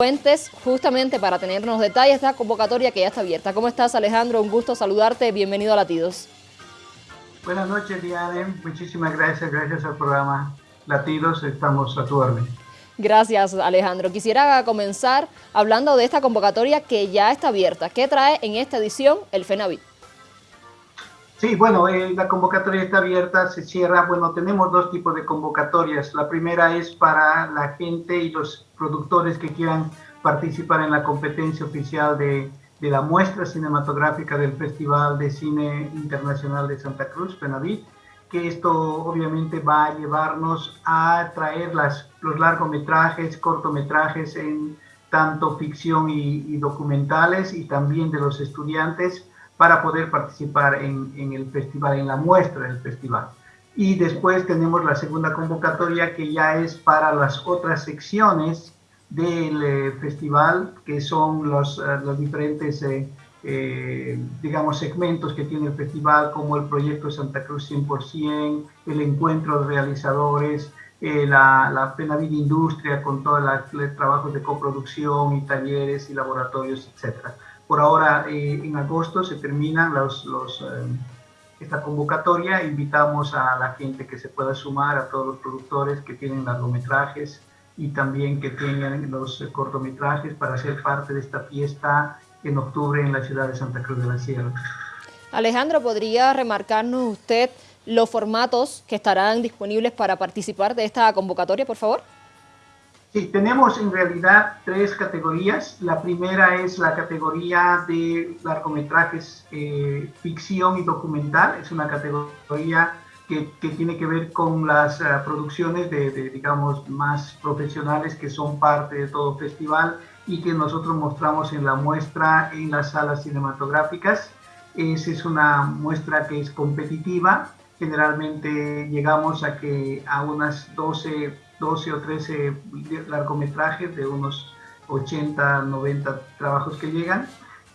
Fuentes justamente para tenernos detalles de esta convocatoria que ya está abierta. ¿Cómo estás Alejandro? Un gusto saludarte, bienvenido a Latidos. Buenas noches Diane, muchísimas gracias, gracias al programa Latidos, estamos a tu orden. Gracias Alejandro. Quisiera comenzar hablando de esta convocatoria que ya está abierta. ¿Qué trae en esta edición el FENAVIT? Sí, bueno, eh, la convocatoria está abierta, se cierra. Bueno, tenemos dos tipos de convocatorias. La primera es para la gente y los productores que quieran participar en la competencia oficial de, de la muestra cinematográfica del Festival de Cine Internacional de Santa Cruz, Penavit, que esto obviamente va a llevarnos a traer las, los largometrajes, cortometrajes en tanto ficción y, y documentales y también de los estudiantes para poder participar en, el festival, en la muestra del festival. Y después tenemos la segunda convocatoria que ya es para las otras secciones del eh, festival, que son los, uh, los diferentes, eh, eh, digamos, segmentos que tiene el festival, como el proyecto Santa Cruz 100%, el encuentro de realizadores, eh, la, la Penavida Industria con todos los trabajos de coproducción y talleres y laboratorios, etcétera. Por ahora, eh, en agosto se terminan eh, esta convocatoria. Invitamos a la gente que se pueda sumar, a todos los productores que tienen largometrajes y también que tengan los eh, cortometrajes para ser parte de esta fiesta en octubre en la ciudad de Santa Cruz de la Sierra. Alejandro, ¿podría remarcarnos usted los formatos que estarán disponibles para participar de esta convocatoria, por favor? Sí, tenemos en realidad tres categorías. La primera es la categoría de largometrajes eh, ficción y documental. Es una categoría que, que tiene que ver con las uh, producciones de, de, digamos, más profesionales que son parte de todo festival y que nosotros mostramos en la muestra en las salas cinematográficas. Esa es una muestra que es competitiva. Generalmente llegamos a que a unas 12 12 o 13 largometrajes de unos 80, 90 trabajos que llegan.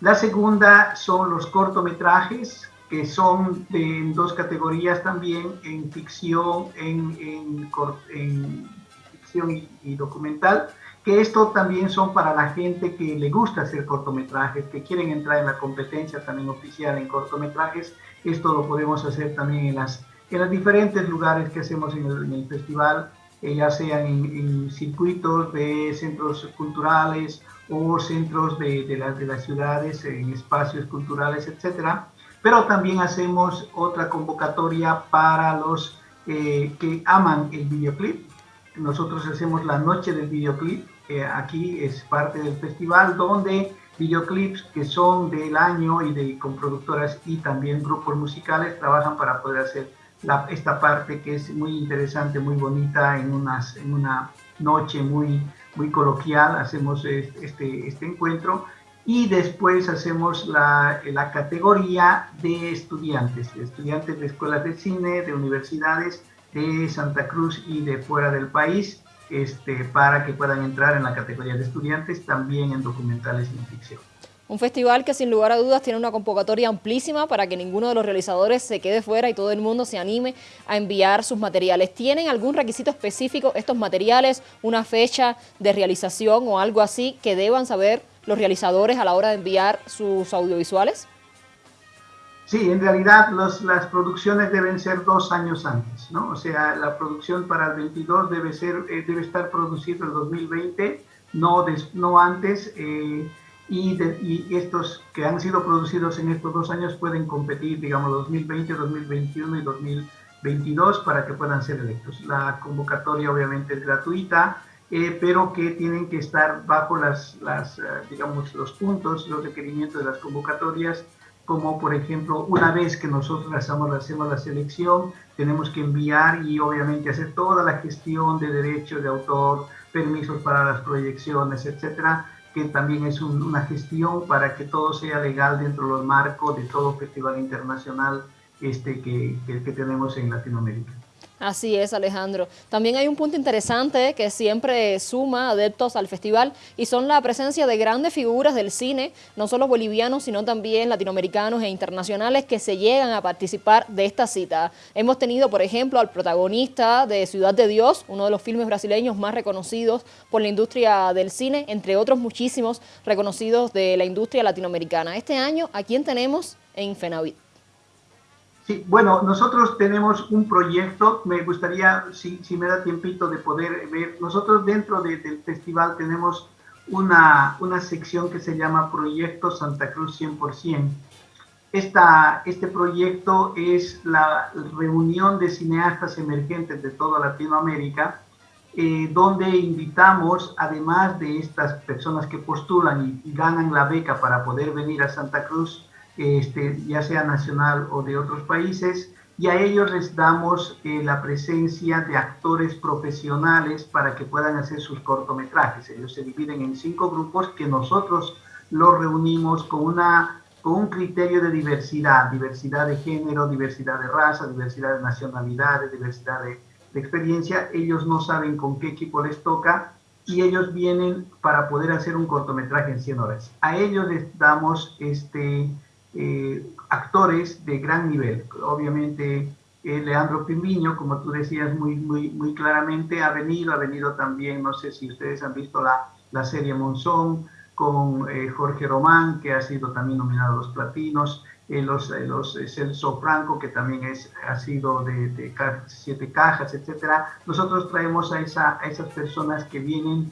La segunda son los cortometrajes, que son en dos categorías también, en ficción, en, en, en ficción y, y, documental, que esto también son para la gente que le gusta hacer cortometrajes, que quieren entrar en la competencia también oficial en cortometrajes. Esto lo podemos hacer también en, las, en los diferentes lugares que hacemos en el, festival, eh, ya sean en, circuitos de centros culturales o centros de, de, de, las ciudades, en espacios culturales, etcétera. Pero también hacemos otra convocatoria para los eh, que aman el videoclip. Nosotros hacemos la noche del videoclip. Eh, aquí es parte del festival donde videoclips que son del año y de con productoras y también grupos musicales trabajan para poder hacer la, esta parte que es muy interesante, muy bonita, en, unas, en una noche muy, muy coloquial, hacemos este, este encuentro. Y después hacemos la, la categoría de estudiantes, de estudiantes de escuelas de cine, de universidades de Santa Cruz y de fuera del país, este, para que puedan entrar en la categoría de estudiantes, también en documentales y en ficción. Un festival que sin lugar a dudas tiene una convocatoria amplísima para que ninguno de los realizadores se quede fuera y todo el mundo se anime a enviar sus materiales. ¿Tienen algún requisito específico estos materiales, una fecha de realización o algo así que deban saber los realizadores a la hora de enviar sus audiovisuales? Sí, en realidad los, las producciones deben ser dos años antes, ¿no? O sea, la producción para el 22 debe, ser, eh, debe estar producida el 2020, no, des, no antes. Eh, y, de, y, estos que han sido producidos en estos dos años pueden competir, digamos, 2020, 2021 y 2022 para que puedan ser electos. La convocatoria obviamente es gratuita, eh, pero que tienen que estar bajo las, las uh, digamos, los puntos, los requerimientos de las convocatorias, como por ejemplo, una vez que nosotros hacemos, hacemos la selección, tenemos que enviar y obviamente hacer toda la gestión de derechos de autor, permisos para las proyecciones, etcétera, que también es un, una gestión para que todo sea legal dentro del marco de todo festival internacional este que, que tenemos en Latinoamérica. Así es, Alejandro. También hay un punto interesante que siempre suma adeptos al festival y son la presencia de grandes figuras del cine, no solo bolivianos, sino también latinoamericanos e internacionales que se llegan a participar de esta cita. Hemos tenido, por ejemplo, al protagonista de Ciudad de Dios, uno de los filmes brasileños más reconocidos por la industria del cine, entre otros muchísimos reconocidos de la industria latinoamericana. Este año, ¿a quién tenemos en FENAVIT? Sí, bueno, nosotros tenemos un proyecto, me gustaría, si, si me da tiempito de poder ver, nosotros dentro del festival tenemos una, una, sección que se llama Proyecto Santa Cruz 100%. Esta, este proyecto es la reunión de cineastas emergentes de toda Latinoamérica, eh, donde invitamos, además de estas personas que postulan y, y ganan la beca para poder venir a Santa Cruz, este, ya sea nacional o de otros países, y a ellos les damos eh, la presencia de actores profesionales para que puedan hacer sus cortometrajes. Ellos se dividen en cinco grupos que nosotros los reunimos con, una, con un criterio de diversidad, diversidad de género, diversidad de raza, diversidad de nacionalidades, diversidad de, de experiencia. Ellos no saben con qué equipo les toca y ellos vienen para poder hacer un cortometraje en 100 horas. A ellos les damos este, eh, actores de gran nivel. Obviamente, eh, Leandro Pimiño, como tú decías muy, muy, muy claramente, ha venido, ha venido también, no sé si ustedes han visto la, la serie Monzón, con eh, Jorge Román, que ha sido también nominado a los platinos, los, los Celso Franco, que también es, ha sido de, de siete cajas, etcétera. Nosotros traemos a, esa, a esas personas que vienen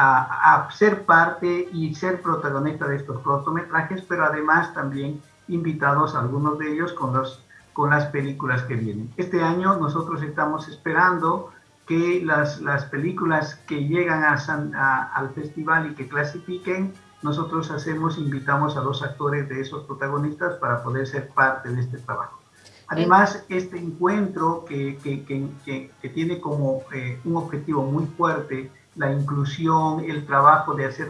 a, ser parte y ser protagonista de estos cortometrajes, pero además también invitados algunos de ellos con, los, con las películas que vienen. Este año nosotros estamos esperando que las, las películas que llegan a al festival y que clasifiquen, nosotros hacemos, invitamos a los actores de esos protagonistas para poder ser parte de este trabajo. Además, este encuentro que, que, que, que tiene como eh, un objetivo muy fuerte la inclusión, el trabajo de hacer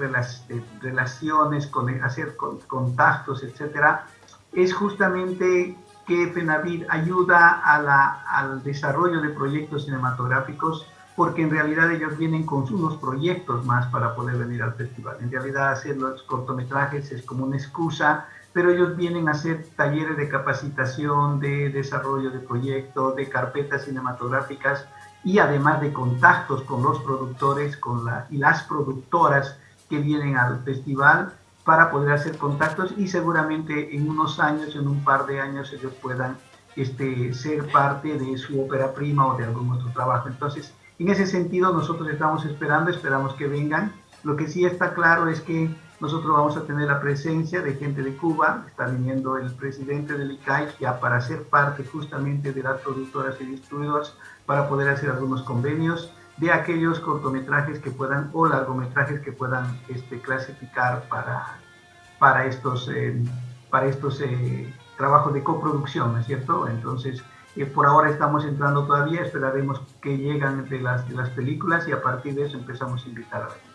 relaciones, con, hacer contactos, etcétera, es justamente que FENAVID ayuda al desarrollo de proyectos cinematográficos porque en realidad ellos vienen con unos proyectos más para poder venir al festival. En realidad hacer los cortometrajes es como una excusa, pero ellos vienen a hacer talleres de capacitación, de desarrollo de proyectos, de carpetas cinematográficas, y además de contactos con los productores con la, y las productoras que vienen al festival para poder hacer contactos y seguramente en unos años, en un par de años, ellos puedan este, ser parte de su ópera prima o de algún otro trabajo. Entonces, en ese sentido, nosotros estamos esperando, esperamos que vengan. Lo que sí está claro es que nosotros vamos a tener la presencia de gente de Cuba, está viniendo el presidente del ICAI ya para ser parte justamente de las productoras y distribuidoras para poder hacer algunos convenios de aquellos cortometrajes que puedan o largometrajes que puedan este, clasificar para, para estos, eh, para estos eh, trabajos de coproducción, ¿no es cierto? Entonces, eh, por ahora estamos entrando todavía, esperaremos que lleguen de las, las películas y a partir de eso empezamos a invitar a ver.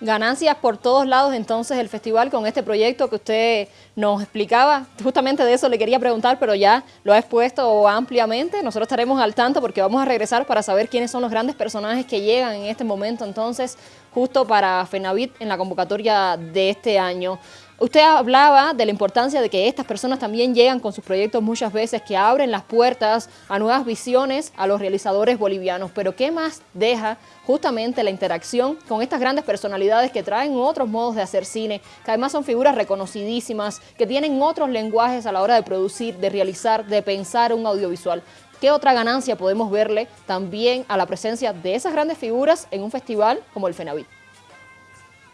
Ganancias por todos lados entonces el festival con este proyecto que usted nos explicaba. Justamente de eso le quería preguntar, pero ya lo ha expuesto ampliamente. Nosotros estaremos al tanto porque vamos a regresar para saber quiénes son los grandes personajes que llegan en este momento entonces justo para FENAVIT en la convocatoria de este año. Usted hablaba de la importancia de que estas personas también llegan con sus proyectos muchas veces, que abren las puertas a nuevas visiones a los realizadores bolivianos, pero ¿qué más deja justamente la interacción con estas grandes personalidades que traen otros modos de hacer cine, que además son figuras reconocidísimas, que tienen otros lenguajes a la hora de producir, de realizar, de pensar un audiovisual? ¿Qué otra ganancia podemos verle también a la presencia de esas grandes figuras en un festival como el FENAVIT?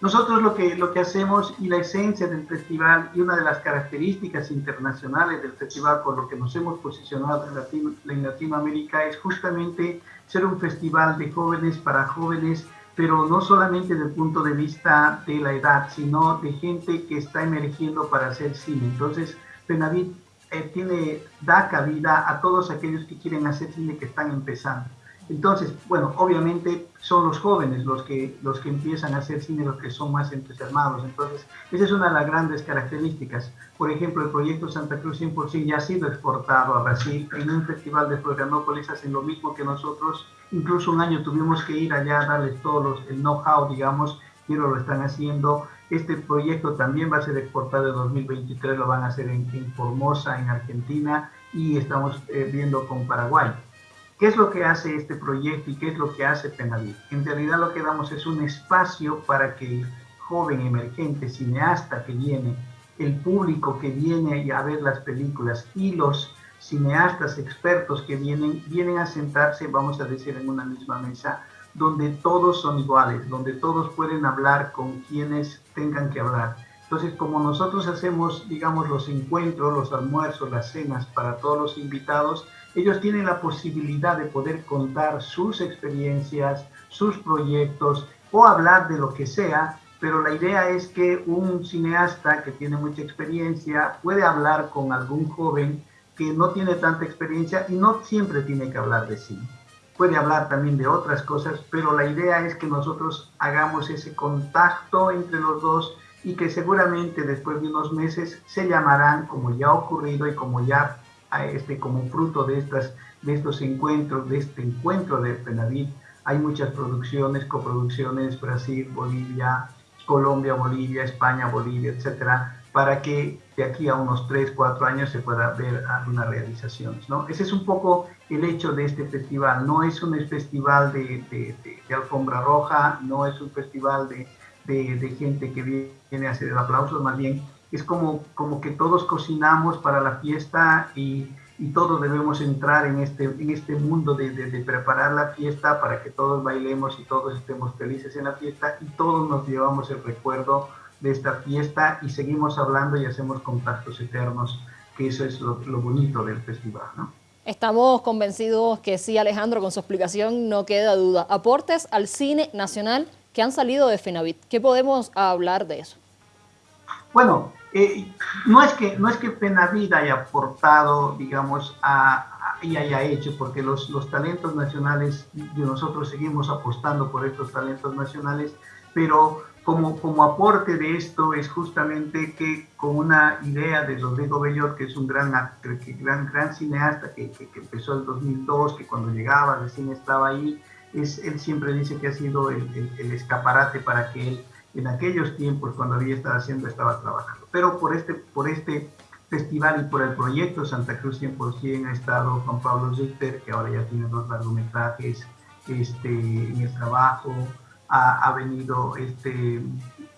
Nosotros lo que, lo que hacemos y la esencia del festival y una de las características internacionales del festival por lo que nos hemos posicionado en, en Latinoamérica es justamente ser un festival de jóvenes para jóvenes, pero no solamente desde el punto de vista de la edad, sino de gente que está emergiendo para hacer cine. Entonces, Penavit eh, tiene, da cabida a todos aquellos que quieren hacer cine que están empezando. Entonces, bueno, obviamente son los jóvenes los que, los que empiezan a hacer cine, los que son más entusiasmados. Entonces, esa es una de las grandes características. Por ejemplo, el proyecto Santa Cruz 100% ya ha sido exportado a Brasil. En un festival de Florianópolis hacen lo mismo que nosotros. Incluso un año tuvimos que ir allá a darles todo el know-how, digamos, y lo están haciendo. Este proyecto también va a ser exportado en 2023, lo van a hacer en, Formosa, en Argentina, y estamos eh, viendo con Paraguay. ¿Qué es lo que hace este proyecto y qué es lo que hace Penavit? En realidad lo que damos es un espacio para que el joven emergente cineasta que viene, el público que viene a ver las películas y los cineastas expertos que vienen, vienen a sentarse, vamos a decir, en una misma mesa, donde todos son iguales, donde todos pueden hablar con quienes tengan que hablar. Entonces, como nosotros hacemos, digamos, los encuentros, los almuerzos, las cenas para todos los invitados, ellos tienen la posibilidad de poder contar sus experiencias, sus proyectos o hablar de lo que sea, pero la idea es que un cineasta que tiene mucha experiencia puede hablar con algún joven que no tiene tanta experiencia y no siempre tiene que hablar de cine. Puede hablar también de otras cosas, pero la idea es que nosotros hagamos ese contacto entre los dos y que seguramente después de unos meses se llamarán, como ya ha ocurrido y como ya este, como fruto de, estas, de estos encuentros, de este encuentro de Penavit, hay muchas producciones, coproducciones, Brasil, Bolivia, Colombia, Bolivia, España, Bolivia, etcétera, para que de aquí a unos 3, 4 años se pueda ver algunas realizaciones. ¿no? Ese es un poco el hecho de este festival. No es un festival de, de, de, alfombra roja, no es un festival de, gente que viene a hacer el aplauso, más bien es como, como que todos cocinamos para la fiesta y, y todos debemos entrar en este, en este mundo de, de, preparar la fiesta para que todos bailemos y todos estemos felices en la fiesta y todos nos llevamos el recuerdo de esta fiesta y seguimos hablando y hacemos contactos eternos, que eso es lo, lo bonito del festival, ¿no? Estamos convencidos que sí, Alejandro, con su explicación no queda duda. Aportes al cine nacional que han salido de FENAVIT. ¿Qué podemos hablar de eso? Bueno, eh, no, es que, no es que Penavida haya aportado, digamos, a, y haya hecho, porque los, los talentos nacionales, nosotros seguimos apostando por estos talentos nacionales, pero como, como aporte de esto es justamente que con una idea de Rodrigo Bellot, que es un gran, gran, gran cineasta que, que, empezó en el 2002, que cuando llegaba recién estaba ahí, es, él siempre dice que ha sido el, escaparate para que él en aquellos tiempos cuando había estado haciendo estaba trabajando. Pero por este, por este festival y por el proyecto Santa Cruz 100% ha estado Juan Pablo Richter, que ahora ya tiene dos largometrajes este, en el trabajo, ha, venido este,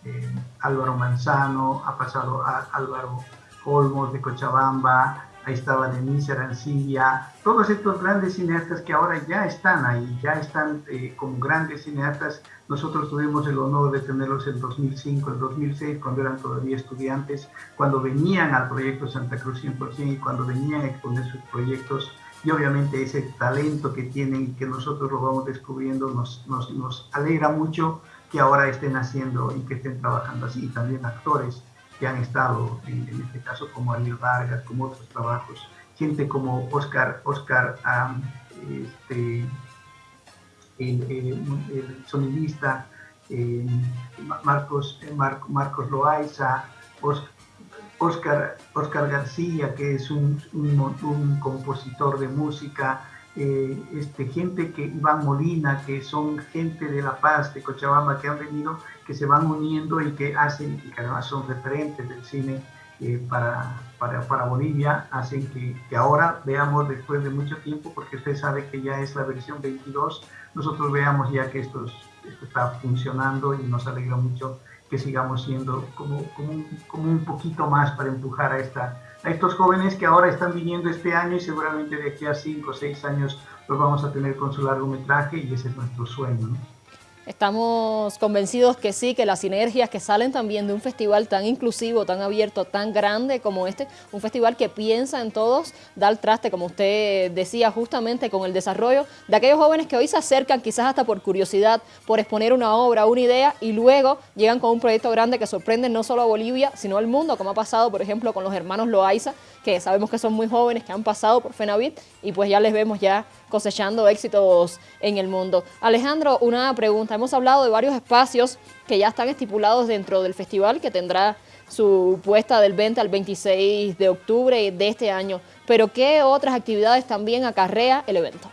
eh, Álvaro Manzano, ha pasado Álvaro Olmos de Cochabamba, ahí estaba Denise Arancilla, todos estos grandes cineastas que ahora ya están ahí, ya están eh, como grandes cineastas. Nosotros tuvimos el honor de tenerlos en 2005, en 2006, cuando eran todavía estudiantes, cuando venían al proyecto Santa Cruz 100% y cuando venían a exponer sus proyectos. Y obviamente ese talento que tienen y que nosotros lo vamos descubriendo nos, alegra mucho que ahora estén haciendo y que estén trabajando así. También actores que han estado, en, este caso como Ariel Vargas, como otros trabajos, gente como Oscar, Oscar este, el, sonidista eh, Marcos, eh, Marcos Loaiza, Oscar, Oscar García, que es un compositor de música, eh, este, gente que, Iván Molina, que son gente de La Paz, de Cochabamba, que han venido, que se van uniendo y que hacen, y que además son referentes del cine eh, para, para, para, Bolivia, hacen que, que, ahora veamos después de mucho tiempo, porque usted sabe que ya es la versión 22, nosotros veamos ya que esto, esto está funcionando y nos alegra mucho que sigamos siendo como, como un poquito más para empujar a esta a estos jóvenes que ahora están viniendo este año y seguramente de aquí a cinco o seis años los vamos a tener con su largometraje y ese es nuestro sueño. Estamos convencidos que sí, que las sinergias que salen también de un festival tan inclusivo, tan abierto, tan grande como este, un festival que piensa en todos, da el traste, como usted decía, justamente con el desarrollo de aquellos jóvenes que hoy se acercan quizás hasta por curiosidad, por exponer una obra, una idea, y luego llegan con un proyecto grande que sorprende no solo a Bolivia, sino al mundo, como ha pasado, por ejemplo, con los hermanos Loaiza, que sabemos que son muy jóvenes, que han pasado por FENAVIT, y pues ya les vemos ya cosechando éxitos en el mundo. Alejandro, una pregunta. Hemos hablado de varios espacios que ya están estipulados dentro del festival, que tendrá su puesta del 20 al 26 de octubre de este año. Pero ¿qué otras actividades también acarrea el evento?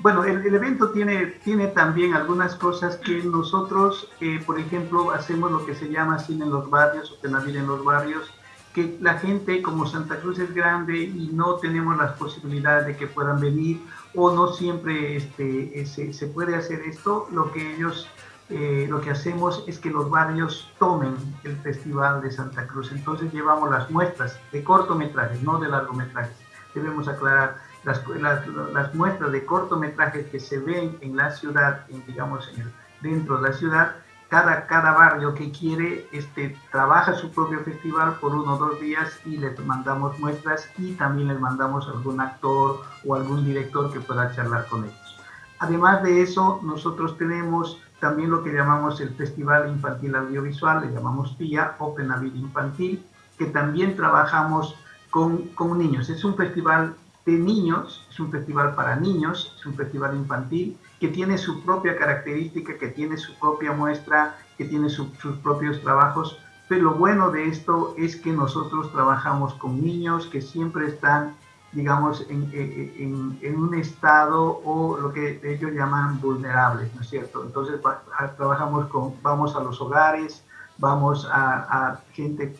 Bueno, el, evento tiene, tiene también algunas cosas que nosotros, eh, por ejemplo, hacemos lo que se llama cine en los barrios o penavir en los barrios, que la gente como Santa Cruz es grande y no tenemos las posibilidades de que puedan venir o no siempre este, eh, se, se, puede hacer esto, lo que ellos, eh, lo que hacemos es que los barrios tomen el Festival de Santa Cruz. Entonces llevamos las muestras de cortometrajes, no de largometrajes. Debemos aclarar las, las, las muestras de cortometrajes que se ven en la ciudad, digamos, en el, dentro de la ciudad, cada, cada barrio que quiere este, trabaja su propio festival por uno o dos días y les mandamos muestras y también les mandamos algún actor o algún director que pueda charlar con ellos. Además de eso, nosotros tenemos también lo que llamamos el Festival Infantil Audiovisual, le llamamos TIA, Open Avid Infantil, que también trabajamos con, con niños. Es un festival de niños, es un festival para niños, es un festival infantil que tiene su propia característica, que tiene su propia muestra, que tiene sus propios trabajos, pero lo bueno de esto es que nosotros trabajamos con niños que siempre están, digamos, en, un estado o lo que ellos llaman vulnerables, ¿no es cierto? Entonces trabajamos con, vamos a los hogares, vamos a, gente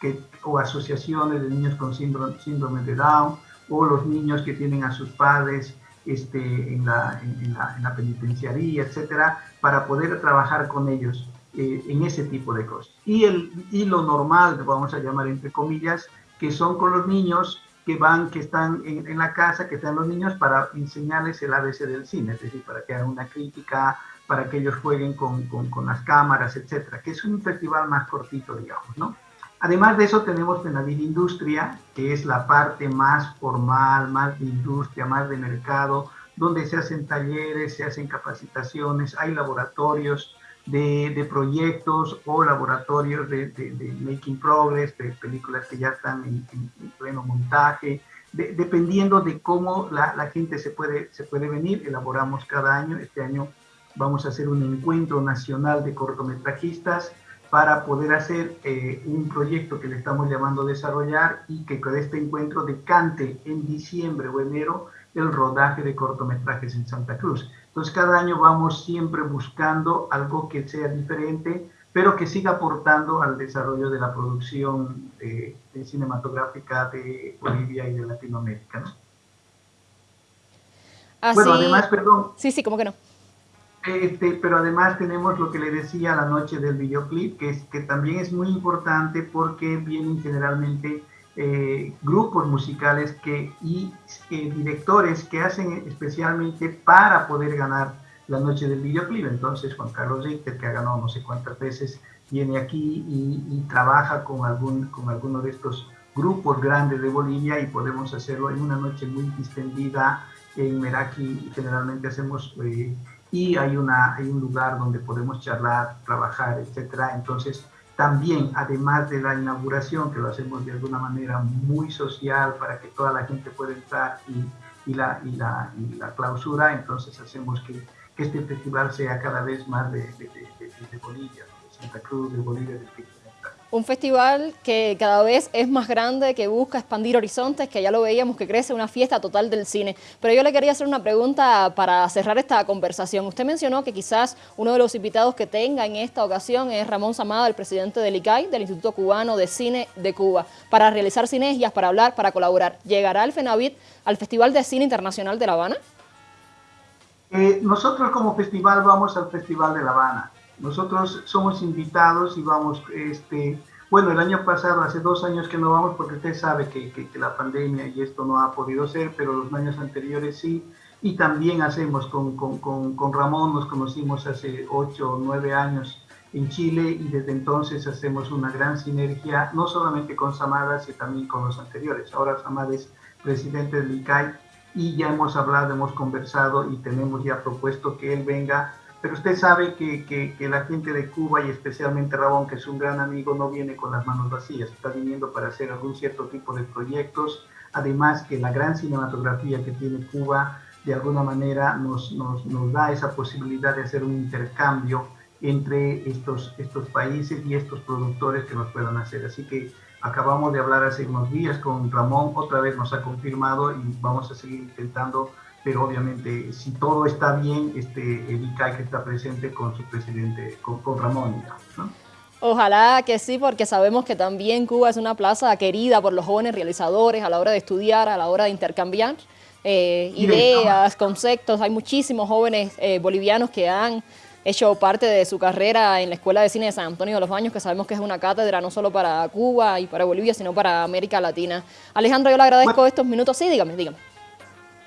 que, o asociaciones de niños con síndrome de Down, o los niños que tienen a sus padres este, en, la, en, la, en, la, penitenciaría, etcétera, para poder trabajar con ellos eh, en ese tipo de cosas. Y, el, y lo normal, vamos a llamar entre comillas, que son con los niños que van, que están en, en, la casa, que están los niños para enseñarles el ABC del cine, es decir, para que hagan una crítica, para que ellos jueguen con, con, con las cámaras, etcétera, que es un festival más cortito, digamos, ¿no? Además de eso tenemos Penavil Industria, que es la parte más formal, más de industria, más de mercado, donde se hacen talleres, se hacen capacitaciones, hay laboratorios de, de proyectos o laboratorios de, de, de, making progress, de películas que ya están en, en, en pleno montaje, dependiendo de cómo la, la, gente se puede, se puede venir, elaboramos cada año, este año vamos a hacer un encuentro nacional de cortometrajistas, para poder hacer eh, un proyecto que le estamos llamando a desarrollar y que con este encuentro decante en diciembre o enero el rodaje de cortometrajes en Santa Cruz. Entonces cada año vamos siempre buscando algo que sea diferente, pero que siga aportando al desarrollo de la producción de, de cinematográfica de Bolivia y de Latinoamérica. ¿no? Así... Bueno, además, perdón. Sí, sí, ¿cómo que no? Este, pero además tenemos lo que le decía la noche del videoclip, que, es, que también es muy importante porque vienen generalmente eh, grupos musicales que, y eh, directores que hacen especialmente para poder ganar la noche del videoclip. Entonces Juan Carlos Richter, que ha ganado no sé cuántas veces, viene aquí y, trabaja con, algún, con alguno de estos grupos grandes de Bolivia y podemos hacerlo en una noche muy distendida. En Meraki generalmente hacemos... Eh, y hay, una, hay un lugar donde podemos charlar, trabajar, etcétera. Entonces, también, además de la inauguración, que lo hacemos de alguna manera muy social para que toda la gente pueda entrar y, la, y, la, y la, clausura, entonces hacemos que, que, este festival sea cada vez más de, de, de, de Bolivia, de Santa Cruz, de Bolivia, de Espíritu un festival que cada vez es más grande, que busca expandir horizontes, que ya lo veíamos que crece, una fiesta total del cine. Pero yo le quería hacer una pregunta para cerrar esta conversación. Usted mencionó que quizás uno de los invitados que tenga en esta ocasión es Ramón Samada, el presidente del ICAI, del Instituto Cubano de Cine de Cuba, para realizar sinergias, para hablar, para colaborar. ¿Llegará el FENAVIT al Festival de Cine Internacional de La Habana? Eh, nosotros como festival vamos al Festival de La Habana. Nosotros somos invitados y vamos, este, bueno, el año pasado, hace dos años que no vamos porque usted sabe que, que, que, la pandemia y esto no ha podido ser, pero los años anteriores sí. y también hacemos con, con, con, Ramón, nos conocimos hace ocho o nueve años en Chile y desde entonces hacemos una gran sinergia, no solamente con Samada, sino también con los anteriores. Ahora Samada es presidente del ICAI y ya hemos hablado, hemos conversado y tenemos ya propuesto que él venga. Pero usted sabe que, que, la gente de Cuba y especialmente Ramón, que es un gran amigo, no viene con las manos vacías, está viniendo para hacer algún cierto tipo de proyectos. Además que la gran cinematografía que tiene Cuba de alguna manera nos, nos, nos da esa posibilidad de hacer un intercambio entre estos, estos países y estos productores que nos puedan hacer. Así que acabamos de hablar hace unos días con Ramón, otra vez nos ha confirmado y vamos a seguir intentando, pero obviamente si todo está bien, este, el ICAI que está presente con su presidente, con, con Ramón, ¿no? Ojalá que sí, porque sabemos que también Cuba es una plaza querida por los jóvenes realizadores a la hora de estudiar, a la hora de intercambiar eh, ideas, conceptos. Hay muchísimos jóvenes eh, bolivianos que han hecho parte de su carrera en la Escuela de Cine de San Antonio de los Baños, que sabemos que es una cátedra no solo para Cuba y para Bolivia, sino para América Latina. Alejandro, yo le agradezco estos minutos. Sí, dígame, dígame.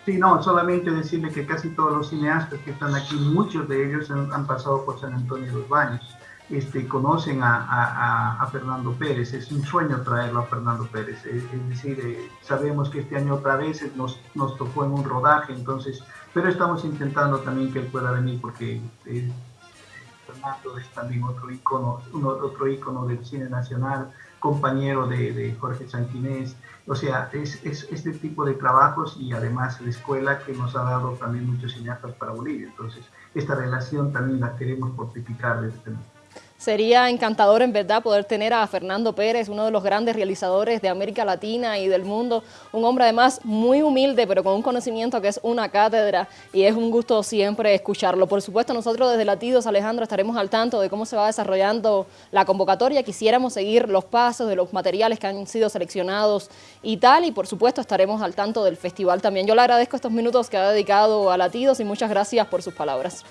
Sí, no, solamente decirle que casi todos los cineastas que están aquí, muchos de ellos han pasado por San Antonio de los Baños este, conocen a, Fernando Pérez. Es un sueño traerlo a Fernando Pérez. Es, decir, eh, sabemos que este año otra vez nos, nos tocó en un rodaje, entonces, pero estamos intentando también que él pueda venir porque eh, Fernando es también otro ícono, otro ícono del cine nacional, compañero de, de Jorge Sanquinés. O sea, es, es, este tipo de trabajos y además la escuela que nos ha dado también muchos cineastas para Bolivia. Entonces, esta relación también la queremos fortificar desde momento. Sería encantador en verdad poder tener a Fernando Pérez, uno de los grandes realizadores de América Latina y del mundo, un hombre además muy humilde pero con un conocimiento que es una cátedra y es un gusto siempre escucharlo. Por supuesto nosotros desde Latidos, Alejandro, estaremos al tanto de cómo se va desarrollando la convocatoria, quisiéramos seguir los pasos de los materiales que han sido seleccionados y tal y por supuesto estaremos al tanto del festival también. Yo le agradezco estos minutos que ha dedicado a Latidos y muchas gracias por sus palabras.